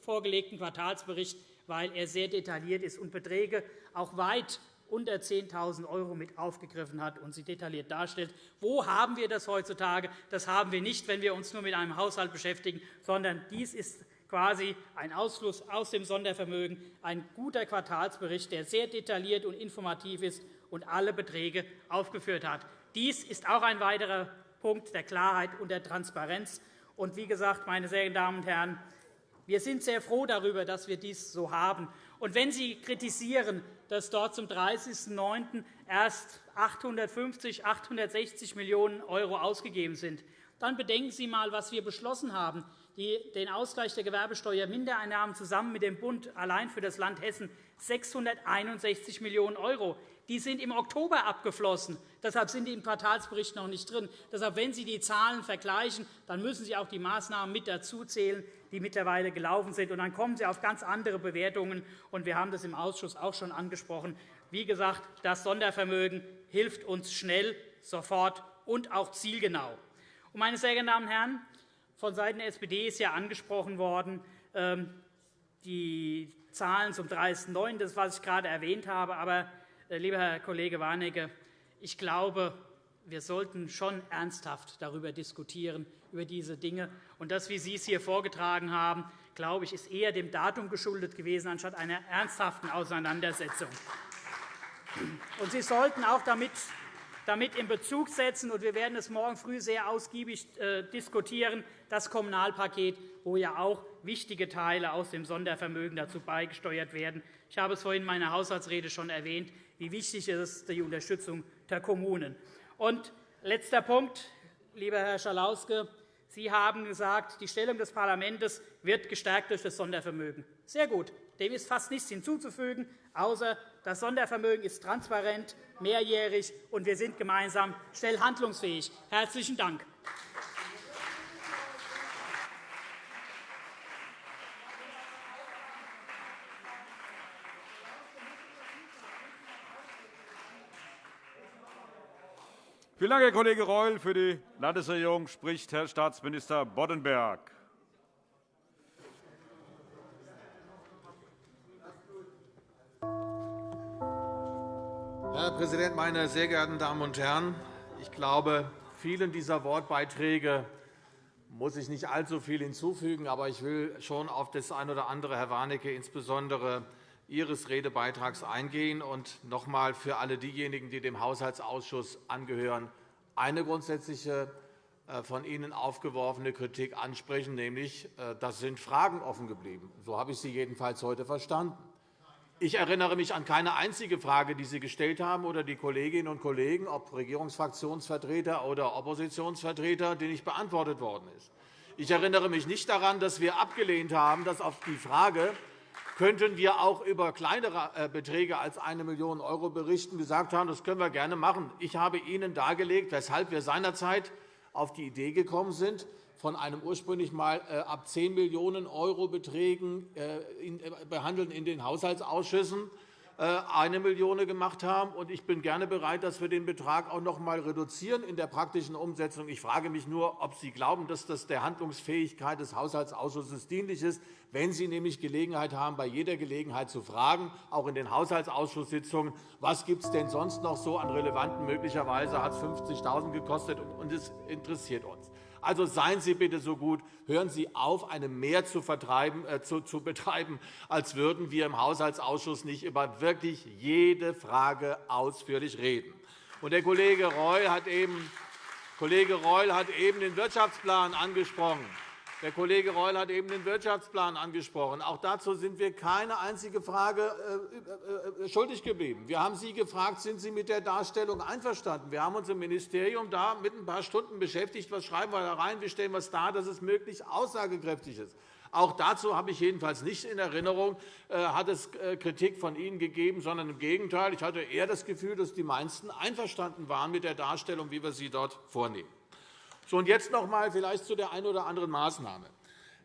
vorgelegten Quartalsbericht, weil er sehr detailliert ist und Beträge auch weit unter 10.000 € mit aufgegriffen hat und sie detailliert darstellt. Wo haben wir das heutzutage? Das haben wir nicht, wenn wir uns nur mit einem Haushalt beschäftigen, sondern dies ist quasi ein Ausfluss aus dem Sondervermögen, ein guter Quartalsbericht, der sehr detailliert und informativ ist und alle Beträge aufgeführt hat. Dies ist auch ein weiterer Punkt der Klarheit und der Transparenz. Und wie gesagt, meine sehr geehrten Damen und Herren, wir sind sehr froh darüber, dass wir dies so haben. Und wenn Sie kritisieren, dass dort zum 30.09. erst 850, 860 Millionen € ausgegeben sind, dann bedenken Sie einmal, was wir beschlossen haben, den Ausgleich der Gewerbesteuermindereinnahmen zusammen mit dem Bund allein für das Land Hessen 661 Millionen €. Die sind im Oktober abgeflossen. Deshalb sind die im Quartalsbericht noch nicht drin. Deshalb, wenn Sie die Zahlen vergleichen, dann müssen Sie auch die Maßnahmen mit dazuzählen, die mittlerweile gelaufen sind. Und dann kommen Sie auf ganz andere Bewertungen. Und wir haben das im Ausschuss auch schon angesprochen. Wie gesagt, das Sondervermögen hilft uns schnell, sofort und auch zielgenau. Und, meine sehr geehrten Damen und Herren, von Seiten der SPD ist ja angesprochen worden, ähm, die Zahlen zum 30.09., das, was ich gerade erwähnt habe. Aber lieber Herr Kollege Warnecke, ich glaube, wir sollten schon ernsthaft darüber diskutieren, über diese Dinge. Und das, wie Sie es hier vorgetragen haben, glaube ich, ist eher dem Datum geschuldet gewesen, anstatt einer ernsthaften Auseinandersetzung. Und Sie sollten auch damit damit in Bezug setzen, und wir werden es morgen früh sehr ausgiebig äh, diskutieren, das Kommunalpaket, wo ja auch wichtige Teile aus dem Sondervermögen dazu beigesteuert werden. Ich habe es vorhin in meiner Haushaltsrede schon erwähnt wie wichtig ist die Unterstützung der Kommunen. Und letzter Punkt, lieber Herr Schalauske. Sie haben gesagt, die Stellung des Parlaments wird gestärkt durch das Sondervermögen. Sehr gut. Dem ist fast nichts hinzuzufügen, außer das Sondervermögen ist transparent, mehrjährig, und wir sind gemeinsam schnell handlungsfähig. Herzlichen Dank. Vielen Dank, Herr Kollege Reul. Für die Landesregierung spricht Herr Staatsminister Boddenberg. Herr Präsident, meine sehr geehrten Damen und Herren! Ich glaube, vielen dieser Wortbeiträge muss ich nicht allzu viel hinzufügen, aber ich will schon auf das eine oder andere, Herr Warnecke, insbesondere Ihres Redebeitrags eingehen und noch einmal für alle diejenigen, die dem Haushaltsausschuss angehören, eine grundsätzliche äh, von Ihnen aufgeworfene Kritik ansprechen, nämlich, äh, das sind Fragen offen geblieben. So habe ich Sie jedenfalls heute verstanden. Ich erinnere mich an keine einzige Frage, die Sie gestellt haben oder die Kolleginnen und Kollegen, ob Regierungsfraktionsvertreter oder Oppositionsvertreter, die nicht beantwortet worden ist. Ich erinnere mich nicht daran, dass wir abgelehnt haben, dass auf die Frage, könnten wir auch über kleinere äh, Beträge als 1 Million € berichten, gesagt haben, das können wir gerne machen. Ich habe Ihnen dargelegt, weshalb wir seinerzeit auf die Idee gekommen sind, von einem ursprünglich mal äh, ab 10 Millionen € Beträgen äh, behandeln in den Haushaltsausschüssen 1 Million gemacht haben. Ich bin gerne bereit, dass wir den Betrag auch noch einmal reduzieren in der praktischen Umsetzung. Ich frage mich nur, ob Sie glauben, dass das der Handlungsfähigkeit des Haushaltsausschusses dienlich ist, wenn Sie nämlich Gelegenheit haben, bei jeder Gelegenheit zu fragen, auch in den Haushaltsausschusssitzungen, was gibt es denn sonst noch so an relevanten? Möglicherweise hat es 50.000 gekostet, und es interessiert uns. Also seien Sie bitte so gut, hören Sie auf, eine Mehr zu, äh, zu, zu betreiben, als würden wir im Haushaltsausschuss nicht über wirklich jede Frage ausführlich reden. Und der Kollege Reul hat eben Kollege Reul hat eben den Wirtschaftsplan angesprochen. Der Kollege Reul hat eben den Wirtschaftsplan angesprochen. Auch dazu sind wir keine einzige Frage äh, äh, äh, schuldig geblieben. Wir haben Sie gefragt, sind Sie mit der Darstellung einverstanden? Wir haben uns im Ministerium da mit ein paar Stunden beschäftigt. Was schreiben wir da rein? Wie stellen wir es dar, dass es möglichst aussagekräftig ist? Auch dazu habe ich jedenfalls nicht in Erinnerung, hat es Kritik von Ihnen gegeben, sondern im Gegenteil. Ich hatte eher das Gefühl, dass die meisten einverstanden waren mit der Darstellung, wie wir sie dort vornehmen. So, und jetzt noch einmal vielleicht zu der einen oder anderen Maßnahme.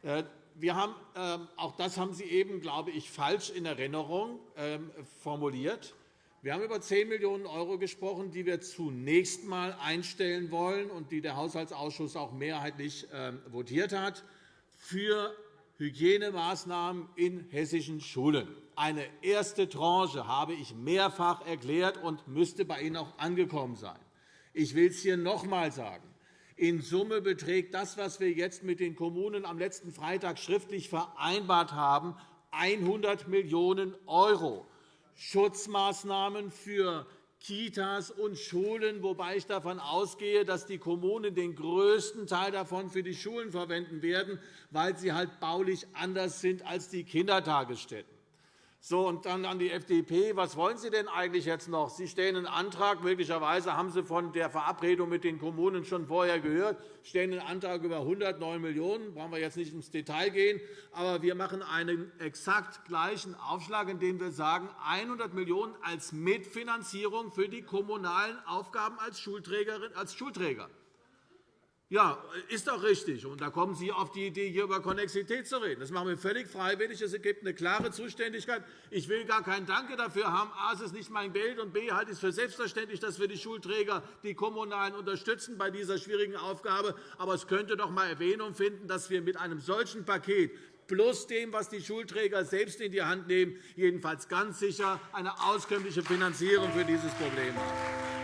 Äh, wir haben, ähm, auch das haben Sie eben, glaube ich, falsch in Erinnerung ähm, formuliert. Wir haben über 10 Millionen € gesprochen, die wir zunächst einmal einstellen wollen und die der Haushaltsausschuss auch mehrheitlich ähm, votiert hat, für Hygienemaßnahmen in hessischen Schulen. Eine erste Tranche habe ich mehrfach erklärt und müsste bei Ihnen auch angekommen sein. Ich will es hier noch einmal sagen. In Summe beträgt das, was wir jetzt mit den Kommunen am letzten Freitag schriftlich vereinbart haben, 100 Millionen €. Schutzmaßnahmen für Kitas und Schulen, wobei ich davon ausgehe, dass die Kommunen den größten Teil davon für die Schulen verwenden werden, weil sie halt baulich anders sind als die Kindertagesstätten. So, und dann an die FDP. Was wollen Sie denn eigentlich jetzt noch? Sie stellen einen Antrag. Möglicherweise haben Sie von der Verabredung mit den Kommunen schon vorher gehört. Sie stellen einen Antrag über 109 Millionen €. Da brauchen wir jetzt nicht ins Detail gehen. Aber wir machen einen exakt gleichen Aufschlag, indem wir sagen, 100 Millionen € als Mitfinanzierung für die kommunalen Aufgaben als Schulträgerin, als Schulträger. Ja, ist doch richtig. Und da kommen Sie auf die Idee, hier über Konnexität zu reden. Das machen wir völlig freiwillig. Es gibt eine klare Zuständigkeit. Ich will gar kein Danke dafür haben. A, es ist nicht mein Geld, und B, halte ich es für selbstverständlich, dass wir die Schulträger, die Kommunalen unterstützen bei dieser schwierigen Aufgabe. Aber es könnte doch einmal Erwähnung finden, dass wir mit einem solchen Paket plus dem, was die Schulträger selbst in die Hand nehmen, jedenfalls ganz sicher eine auskömmliche Finanzierung für dieses Problem haben.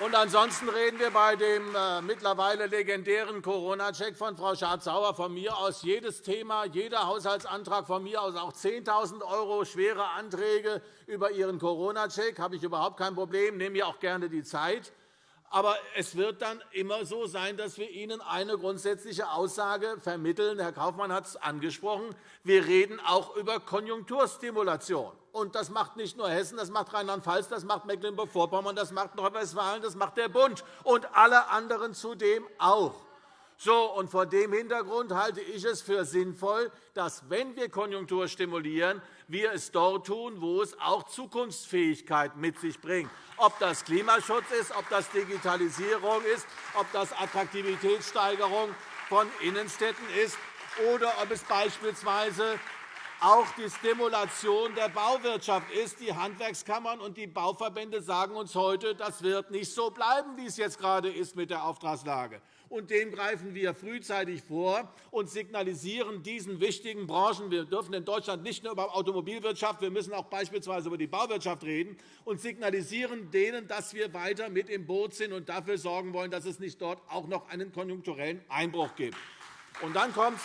Und ansonsten reden wir bei dem äh, mittlerweile legendären Corona-Check von Frau Schardt-Sauer von mir aus jedes Thema, jeder Haushaltsantrag von mir aus, auch 10.000 € schwere Anträge über Ihren Corona-Check, habe ich überhaupt kein Problem, nehme mir auch gerne die Zeit. Aber es wird dann immer so sein, dass wir Ihnen eine grundsätzliche Aussage vermitteln. Herr Kaufmann hat es angesprochen. Wir reden auch über Konjunkturstimulation. Und das macht nicht nur Hessen, das macht Rheinland-Pfalz, das macht Mecklenburg-Vorpommern, das macht Nordrhein-Westfalen, das macht der Bund und alle anderen zudem auch. So, und vor dem Hintergrund halte ich es für sinnvoll, dass, wenn wir Konjunktur stimulieren, wir es dort tun, wo es auch Zukunftsfähigkeit mit sich bringt. Ob das Klimaschutz ist, ob das Digitalisierung ist, ob das Attraktivitätssteigerung von Innenstädten ist oder ob es beispielsweise auch die Stimulation der Bauwirtschaft ist. Die Handwerkskammern und die Bauverbände sagen uns heute, das wird nicht so bleiben, wie es jetzt gerade ist mit der Auftragslage und dem greifen wir frühzeitig vor und signalisieren diesen wichtigen Branchen, wir dürfen in Deutschland nicht nur über Automobilwirtschaft, wir müssen auch beispielsweise über die Bauwirtschaft reden, und signalisieren denen, dass wir weiter mit im Boot sind und dafür sorgen wollen, dass es nicht dort auch noch einen konjunkturellen Einbruch gibt. Und dann kommt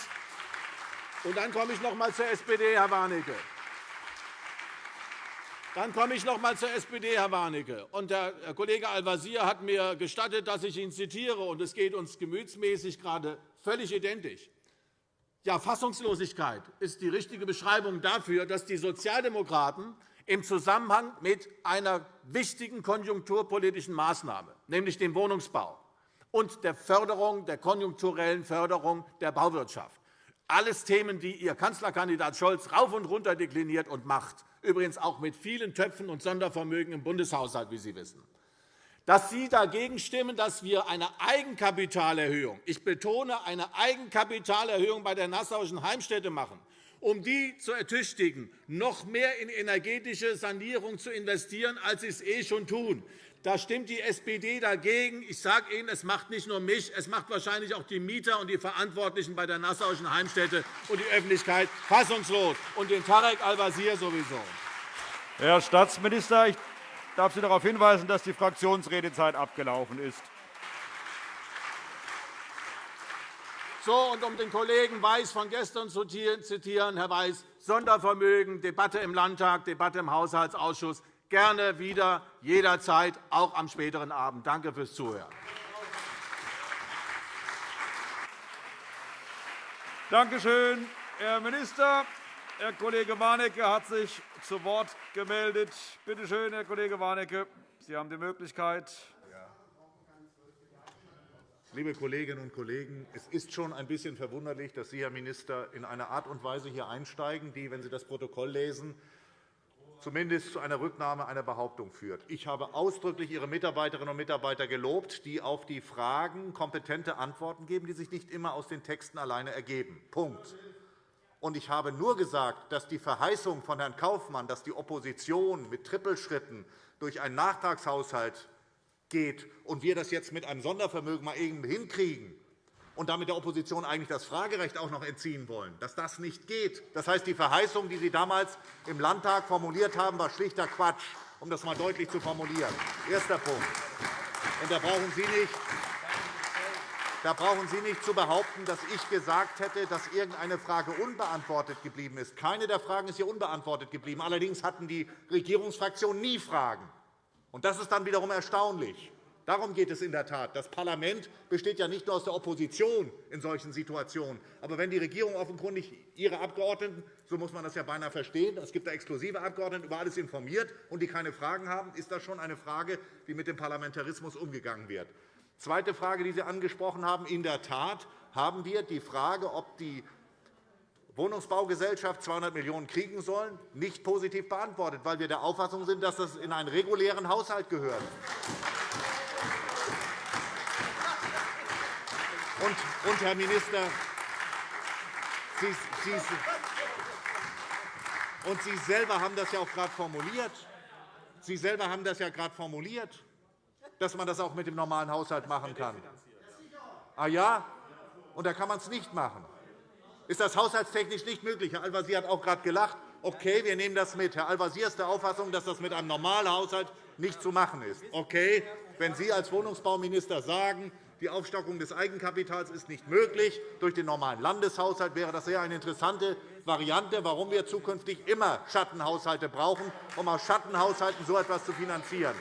und dann komme ich noch einmal zur SPD, Herr Warnecke. Dann komme ich noch einmal zur SPD, Herr Warnecke. Und der Kollege Al-Wazir hat mir gestattet, dass ich ihn zitiere. Und es geht uns gemütsmäßig gerade völlig identisch. Ja, Fassungslosigkeit ist die richtige Beschreibung dafür, dass die Sozialdemokraten im Zusammenhang mit einer wichtigen konjunkturpolitischen Maßnahme, nämlich dem Wohnungsbau und der Förderung, der konjunkturellen Förderung der Bauwirtschaft, alles Themen, die Ihr Kanzlerkandidat Scholz rauf und runter dekliniert und macht, übrigens auch mit vielen Töpfen und Sondervermögen im Bundeshaushalt, wie Sie wissen, dass Sie dagegen stimmen, dass wir eine Eigenkapitalerhöhung, ich betone eine Eigenkapitalerhöhung bei der Nassauischen Heimstätte machen, um die zu ertüchtigen, noch mehr in energetische Sanierung zu investieren, als sie es eh schon tun. Da stimmt die SPD dagegen. Ich sage Ihnen, es macht nicht nur mich, es macht wahrscheinlich auch die Mieter und die Verantwortlichen bei der Nassauischen Heimstätte und die Öffentlichkeit fassungslos und den Tarek Al-Wazir sowieso. Herr Staatsminister, ich darf Sie darauf hinweisen, dass die Fraktionsredezeit abgelaufen ist. So, und um den Kollegen Weiß von gestern zu zitieren, Herr Weiß, Sondervermögen, Debatte im Landtag, Debatte im Haushaltsausschuss gerne wieder, jederzeit, auch am späteren Abend. Danke fürs Zuhören. Danke schön, Herr Minister. Herr Kollege Warnecke hat sich zu Wort gemeldet. Bitte schön, Herr Kollege Warnecke. Sie haben die Möglichkeit. Liebe Kolleginnen und Kollegen, es ist schon ein bisschen verwunderlich, dass Sie, Herr Minister, in eine Art und Weise hier einsteigen, die, wenn Sie das Protokoll lesen, zumindest zu einer Rücknahme einer Behauptung führt. Ich habe ausdrücklich Ihre Mitarbeiterinnen und Mitarbeiter gelobt, die auf die Fragen kompetente Antworten geben, die sich nicht immer aus den Texten alleine ergeben. Punkt. Und ich habe nur gesagt, dass die Verheißung von Herrn Kaufmann, dass die Opposition mit Trippelschritten durch einen Nachtragshaushalt geht und wir das jetzt mit einem Sondervermögen mal irgendwie hinkriegen, und damit der Opposition eigentlich das Fragerecht auch noch entziehen wollen, dass das nicht geht. Das heißt, die Verheißung, die Sie damals im Landtag formuliert haben, war schlichter Quatsch, um das einmal deutlich zu formulieren. Erster Punkt. Und da brauchen Sie nicht da brauchen Sie nicht zu behaupten, dass ich gesagt hätte, dass irgendeine Frage unbeantwortet geblieben ist. Keine der Fragen ist hier unbeantwortet geblieben. Allerdings hatten die Regierungsfraktionen nie Fragen. Und das ist dann wiederum erstaunlich. Darum geht es in der Tat. Das Parlament besteht ja nicht nur aus der Opposition in solchen Situationen. Aber wenn die Regierung offenkundig ihre Abgeordneten, so muss man das ja beinahe verstehen, es gibt da exklusive Abgeordnete, über alles informiert und die keine Fragen haben, ist das schon eine Frage, wie mit dem Parlamentarismus umgegangen wird. Zweite Frage, die Sie angesprochen haben. In der Tat haben wir die Frage, ob die Wohnungsbaugesellschaft 200 Millionen € kriegen sollen, nicht positiv beantwortet, weil wir der Auffassung sind, dass das in einen regulären Haushalt gehört. Und, Herr Minister, Sie, Sie, und Sie selber haben das ja auch gerade formuliert. Sie selber haben das ja gerade formuliert, dass man das auch mit dem normalen Haushalt machen kann. Ah ja? Und da kann man es nicht machen. Ist das haushaltstechnisch nicht möglich? Herr Al-Wazir hat auch gerade gelacht. Okay, wir nehmen das mit. Herr Al-Wazir ist der Auffassung, dass das mit einem normalen Haushalt nicht zu machen ist. Okay, wenn Sie als Wohnungsbauminister sagen, die Aufstockung des Eigenkapitals ist nicht möglich. Durch den normalen Landeshaushalt wäre das sehr eine interessante Variante, warum wir zukünftig immer Schattenhaushalte brauchen, um aus Schattenhaushalten so etwas zu finanzieren.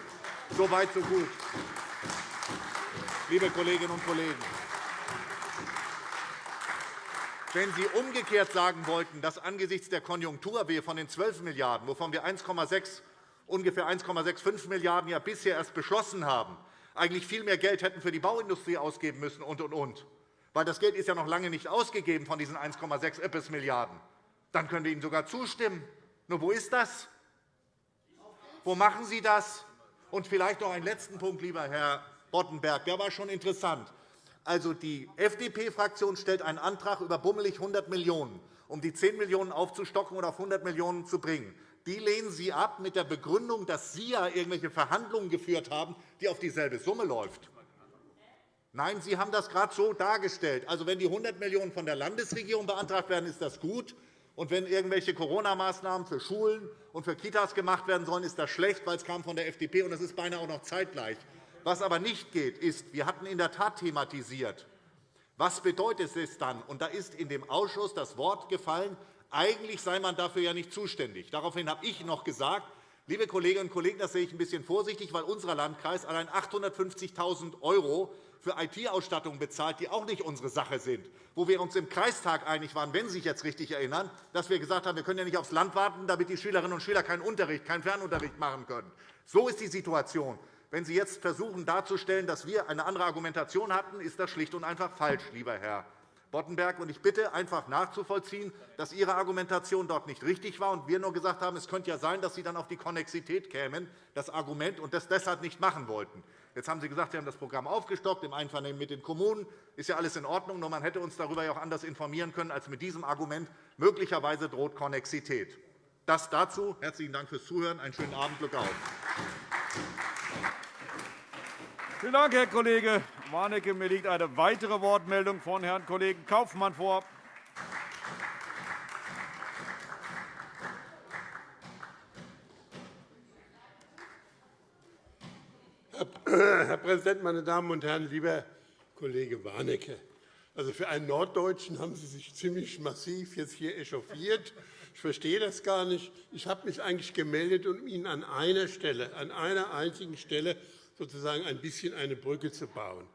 So weit, so gut. Liebe Kolleginnen und Kollegen, wenn Sie umgekehrt sagen wollten, dass angesichts der Konjunktur wir von den 12 Milliarden €, wovon wir 1,6, ungefähr 1,65 Milliarden € ja bisher erst beschlossen haben, eigentlich viel mehr Geld hätten für die Bauindustrie ausgeben müssen und, und, und. Weil das Geld ist ja noch lange nicht ausgegeben von diesen 1,6 Milliarden €. Dann können wir Ihnen sogar zustimmen. Nur wo ist das? Wo machen Sie das? Und vielleicht noch einen letzten Punkt, lieber Herr Boddenberg. Der war schon interessant. Also, die FDP-Fraktion stellt einen Antrag über bummelig 100 Millionen €. um die 10 Millionen € aufzustocken und auf 100 Millionen € zu bringen. Die lehnen Sie ab mit der Begründung, dass Sie ja irgendwelche Verhandlungen geführt haben, die auf dieselbe Summe läuft. Nein, Sie haben das gerade so dargestellt. Also, wenn die 100 Millionen € von der Landesregierung beantragt werden, ist das gut. Und wenn irgendwelche Corona-Maßnahmen für Schulen und für Kitas gemacht werden sollen, ist das schlecht, weil es kam von der FDP und das ist beinahe auch noch zeitgleich. Was aber nicht geht, ist, wir hatten in der Tat thematisiert, was bedeutet es dann? Und da ist in dem Ausschuss das Wort gefallen, eigentlich sei man dafür ja nicht zuständig. Daraufhin habe ich noch gesagt, liebe Kolleginnen und Kollegen, das sehe ich ein bisschen vorsichtig, weil unser Landkreis allein 850.000 € für IT-Ausstattungen bezahlt, die auch nicht unsere Sache sind, wo wir uns im Kreistag einig waren, wenn Sie sich jetzt richtig erinnern, dass wir gesagt haben, wir können ja nicht aufs Land warten, damit die Schülerinnen und Schüler keinen Unterricht, keinen Fernunterricht machen können. So ist die Situation. Wenn Sie jetzt versuchen darzustellen, dass wir eine andere Argumentation hatten, ist das schlicht und einfach falsch, lieber Herr Boddenberg. Ich bitte einfach nachzuvollziehen, dass Ihre Argumentation dort nicht richtig war und wir nur gesagt haben, es könnte ja sein, dass Sie dann auf die Konnexität kämen, das Argument, und das deshalb nicht machen wollten. Jetzt haben Sie gesagt, Sie haben das Programm aufgestockt im Einvernehmen mit den Kommunen. Ist ja alles in Ordnung, nur man hätte uns darüber ja auch anders informieren können als mit diesem Argument. Möglicherweise droht Konnexität. Das dazu. Herzlichen Dank fürs Zuhören. Einen schönen Abend. Glück auf. Vielen Dank, Herr Kollege Warnecke. Mir liegt eine weitere Wortmeldung von Herrn Kollegen Kaufmann vor. Herr Präsident, meine Damen und Herren! Lieber Kollege Warnecke, also für einen Norddeutschen haben Sie sich ziemlich massiv jetzt hier echauffiert. Ich verstehe das gar nicht. Ich habe mich eigentlich gemeldet, um Ihnen an einer Stelle, an einer einzigen Stelle sozusagen ein bisschen eine Brücke zu bauen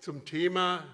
zum Thema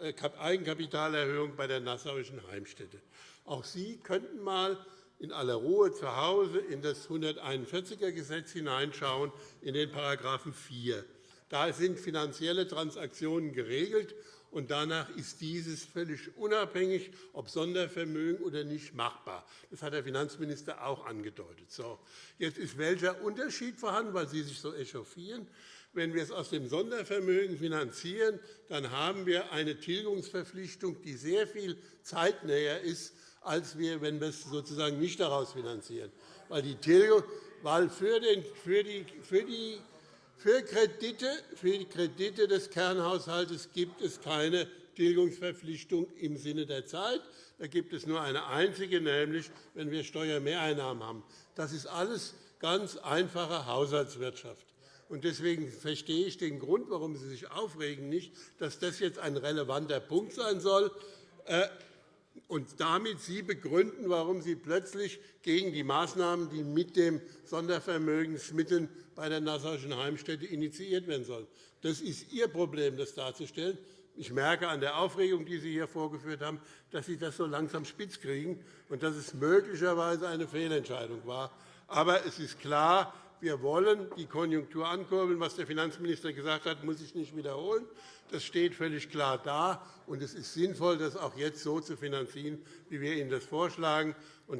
äh, Eigenkapitalerhöhung bei der Nassauischen Heimstätte. Auch Sie könnten einmal in aller Ruhe zu Hause in das 141er Gesetz hineinschauen, in den § 4. Da sind finanzielle Transaktionen geregelt, und danach ist dieses völlig unabhängig, ob Sondervermögen oder nicht, machbar. Das hat der Finanzminister auch angedeutet. So, jetzt ist welcher Unterschied vorhanden, weil Sie sich so echauffieren. Wenn wir es aus dem Sondervermögen finanzieren, dann haben wir eine Tilgungsverpflichtung, die sehr viel zeitnäher ist als wir, wenn wir es sozusagen nicht daraus finanzieren. Weil die Tilgung, weil für, den, für, die, für, die, für, Kredite, für die Kredite des Kernhaushalts gibt es keine Tilgungsverpflichtung im Sinne der Zeit. Da gibt es nur eine einzige, nämlich wenn wir Steuermehreinnahmen haben. Das ist alles ganz einfache Haushaltswirtschaft. Deswegen verstehe ich den Grund, warum Sie sich aufregen, nicht, dass das jetzt ein relevanter Punkt sein soll. Äh, und damit Sie begründen, warum Sie plötzlich gegen die Maßnahmen, die mit den Sondervermögensmitteln bei der Nassauischen Heimstätte initiiert werden sollen. Das ist Ihr Problem, das darzustellen. Ich merke an der Aufregung, die Sie hier vorgeführt haben, dass Sie das so langsam spitz kriegen und dass es möglicherweise eine Fehlentscheidung war. Aber es ist klar, wir wollen die Konjunktur ankurbeln. Was der Finanzminister gesagt hat, muss ich nicht wiederholen. Das steht völlig klar da. Und es ist sinnvoll, das auch jetzt so zu finanzieren, wie wir Ihnen das vorschlagen.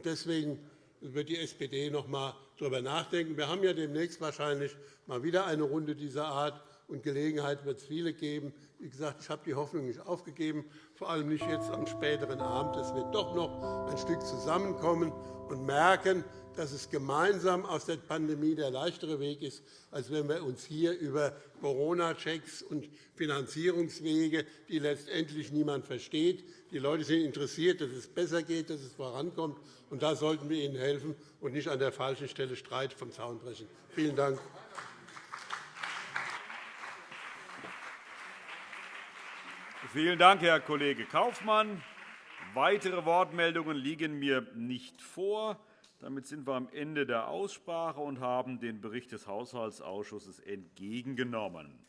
Deswegen wird die SPD noch einmal darüber nachdenken. Wir haben ja demnächst wahrscheinlich mal wieder eine Runde dieser Art, und Gelegenheit wird es viele geben. Wie gesagt, ich habe die Hoffnung nicht aufgegeben, vor allem nicht jetzt am späteren Abend, dass wir doch noch ein Stück zusammenkommen und merken, dass es gemeinsam aus der Pandemie der leichtere Weg ist, als wenn wir uns hier über Corona-Checks und Finanzierungswege, die letztendlich niemand versteht. Die Leute sind interessiert, dass es besser geht, dass es vorankommt. Und da sollten wir ihnen helfen und nicht an der falschen Stelle Streit vom Zaun brechen. Vielen Dank. Vielen Dank, Herr Kollege Kaufmann. Weitere Wortmeldungen liegen mir nicht vor. Damit sind wir am Ende der Aussprache und haben den Bericht des Haushaltsausschusses entgegengenommen.